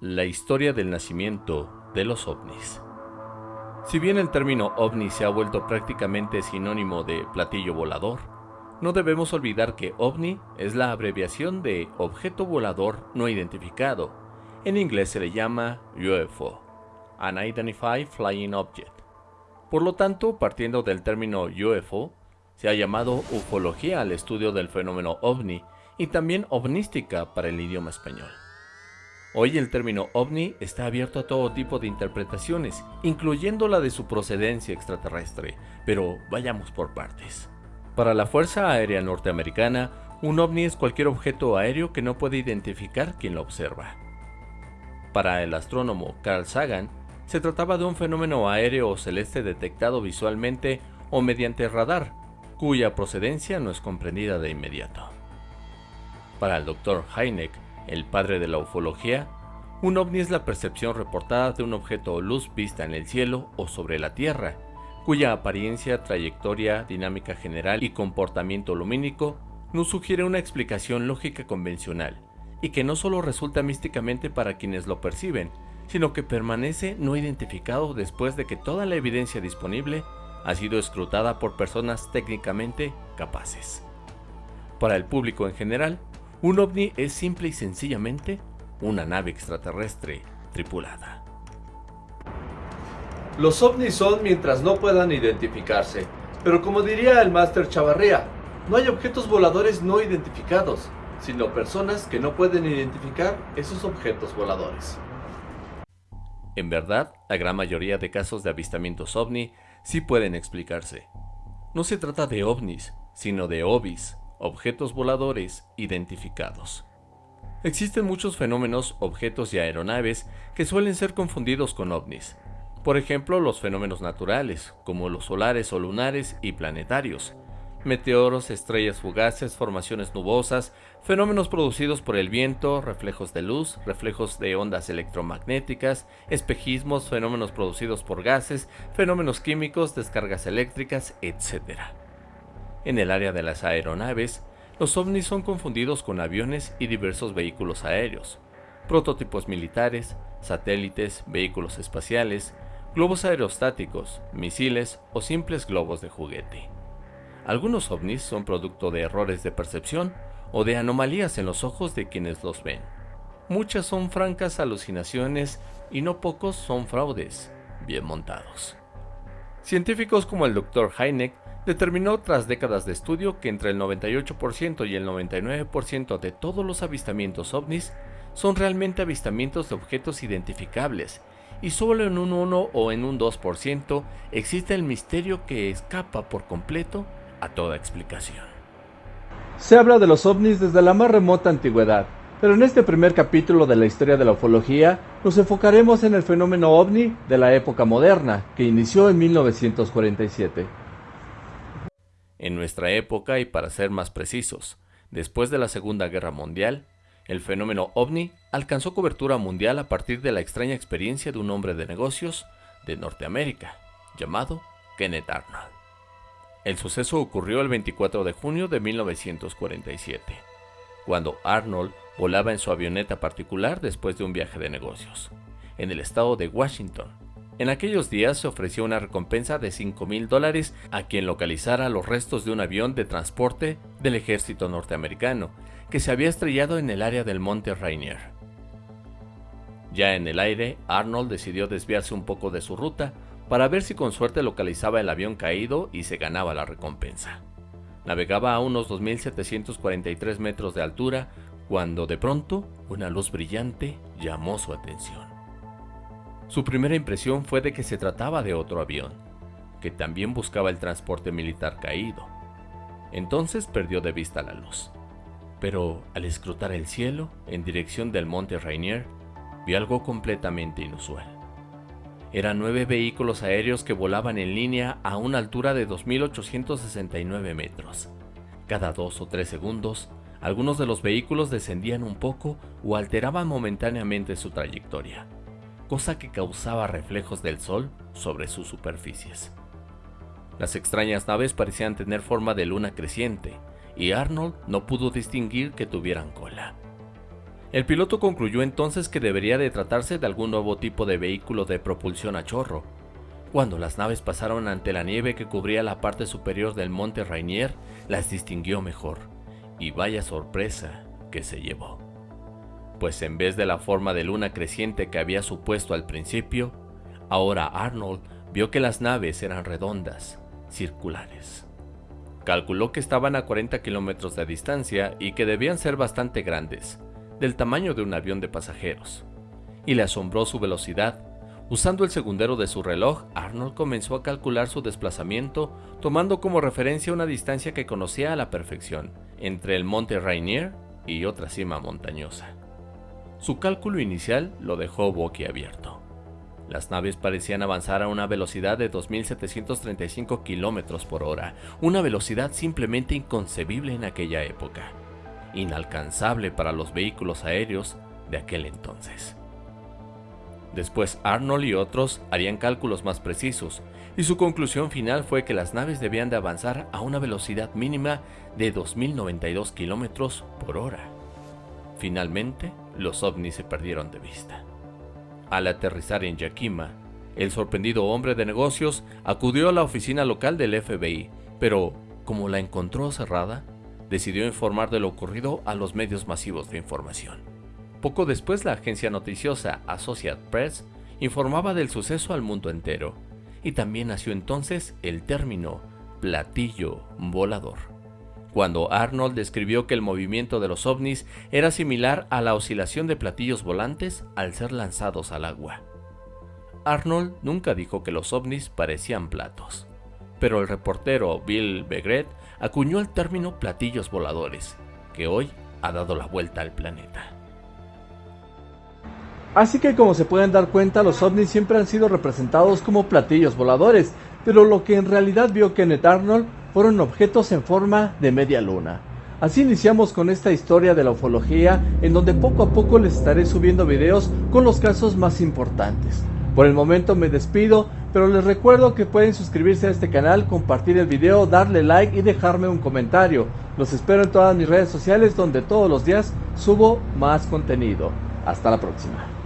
La historia del nacimiento de los ovnis. Si bien el término ovni se ha vuelto prácticamente sinónimo de platillo volador, no debemos olvidar que ovni es la abreviación de objeto volador no identificado. En inglés se le llama UFO, Unidentified Flying Object. Por lo tanto, partiendo del término UFO, se ha llamado ufología al estudio del fenómeno ovni y también ovnística para el idioma español. Hoy el término ovni está abierto a todo tipo de interpretaciones, incluyendo la de su procedencia extraterrestre, pero vayamos por partes. Para la Fuerza Aérea Norteamericana, un ovni es cualquier objeto aéreo que no puede identificar quien lo observa. Para el astrónomo Carl Sagan, se trataba de un fenómeno aéreo o celeste detectado visualmente o mediante radar, cuya procedencia no es comprendida de inmediato. Para el Dr. Heineck, el padre de la ufología, un ovni es la percepción reportada de un objeto o luz vista en el cielo o sobre la Tierra, cuya apariencia, trayectoria, dinámica general y comportamiento lumínico no sugiere una explicación lógica convencional, y que no solo resulta místicamente para quienes lo perciben, sino que permanece no identificado después de que toda la evidencia disponible ha sido escrutada por personas técnicamente capaces. Para el público en general, un ovni es simple y sencillamente una nave extraterrestre tripulada. Los ovnis son mientras no puedan identificarse, pero como diría el máster Chavarría, no hay objetos voladores no identificados, sino personas que no pueden identificar esos objetos voladores. En verdad, la gran mayoría de casos de avistamientos ovni sí pueden explicarse. No se trata de ovnis, sino de ovis, objetos voladores identificados. Existen muchos fenómenos, objetos y aeronaves que suelen ser confundidos con ovnis. Por ejemplo, los fenómenos naturales, como los solares o lunares y planetarios, meteoros, estrellas fugaces, formaciones nubosas, fenómenos producidos por el viento, reflejos de luz, reflejos de ondas electromagnéticas, espejismos, fenómenos producidos por gases, fenómenos químicos, descargas eléctricas, etc. En el área de las aeronaves, los ovnis son confundidos con aviones y diversos vehículos aéreos, prototipos militares, satélites, vehículos espaciales, globos aerostáticos, misiles o simples globos de juguete. Algunos ovnis son producto de errores de percepción o de anomalías en los ojos de quienes los ven. Muchas son francas alucinaciones y no pocos son fraudes bien montados. Científicos como el Dr. Heineck determinó tras décadas de estudio que entre el 98% y el 99% de todos los avistamientos ovnis son realmente avistamientos de objetos identificables y solo en un 1 o en un 2% existe el misterio que escapa por completo a toda explicación. Se habla de los ovnis desde la más remota antigüedad, pero en este primer capítulo de la historia de la ufología nos enfocaremos en el fenómeno ovni de la época moderna, que inició en 1947. En nuestra época, y para ser más precisos, después de la Segunda Guerra Mundial, el fenómeno ovni alcanzó cobertura mundial a partir de la extraña experiencia de un hombre de negocios de Norteamérica, llamado Kenneth Arnold. El suceso ocurrió el 24 de junio de 1947, cuando Arnold volaba en su avioneta particular después de un viaje de negocios, en el estado de Washington, en aquellos días se ofreció una recompensa de 5 mil dólares a quien localizara los restos de un avión de transporte del ejército norteamericano que se había estrellado en el área del monte Rainier. Ya en el aire, Arnold decidió desviarse un poco de su ruta para ver si con suerte localizaba el avión caído y se ganaba la recompensa. Navegaba a unos 2.743 metros de altura cuando de pronto una luz brillante llamó su atención. Su primera impresión fue de que se trataba de otro avión, que también buscaba el transporte militar caído. Entonces perdió de vista la luz. Pero al escrutar el cielo en dirección del monte Rainier, vio algo completamente inusual. Eran nueve vehículos aéreos que volaban en línea a una altura de 2.869 metros. Cada dos o tres segundos, algunos de los vehículos descendían un poco o alteraban momentáneamente su trayectoria cosa que causaba reflejos del sol sobre sus superficies. Las extrañas naves parecían tener forma de luna creciente, y Arnold no pudo distinguir que tuvieran cola. El piloto concluyó entonces que debería de tratarse de algún nuevo tipo de vehículo de propulsión a chorro. Cuando las naves pasaron ante la nieve que cubría la parte superior del monte Rainier, las distinguió mejor. Y vaya sorpresa que se llevó. Pues en vez de la forma de luna creciente que había supuesto al principio, ahora Arnold vio que las naves eran redondas, circulares. Calculó que estaban a 40 kilómetros de distancia y que debían ser bastante grandes, del tamaño de un avión de pasajeros. Y le asombró su velocidad. Usando el segundero de su reloj, Arnold comenzó a calcular su desplazamiento tomando como referencia una distancia que conocía a la perfección, entre el monte Rainier y otra cima montañosa. Su cálculo inicial lo dejó boquiabierto. Las naves parecían avanzar a una velocidad de 2.735 km por hora, una velocidad simplemente inconcebible en aquella época, inalcanzable para los vehículos aéreos de aquel entonces. Después Arnold y otros harían cálculos más precisos, y su conclusión final fue que las naves debían de avanzar a una velocidad mínima de 2.092 km por hora. Finalmente, los ovnis se perdieron de vista. Al aterrizar en Yakima, el sorprendido hombre de negocios acudió a la oficina local del FBI, pero como la encontró cerrada, decidió informar de lo ocurrido a los medios masivos de información. Poco después la agencia noticiosa Associated Press informaba del suceso al mundo entero, y también nació entonces el término platillo volador cuando Arnold describió que el movimiento de los ovnis era similar a la oscilación de platillos volantes al ser lanzados al agua. Arnold nunca dijo que los ovnis parecían platos, pero el reportero Bill Begret acuñó el término platillos voladores, que hoy ha dado la vuelta al planeta. Así que como se pueden dar cuenta, los ovnis siempre han sido representados como platillos voladores, pero lo que en realidad vio Kenneth Arnold fueron objetos en forma de media luna. Así iniciamos con esta historia de la ufología, en donde poco a poco les estaré subiendo videos con los casos más importantes. Por el momento me despido, pero les recuerdo que pueden suscribirse a este canal, compartir el video, darle like y dejarme un comentario. Los espero en todas mis redes sociales donde todos los días subo más contenido. Hasta la próxima.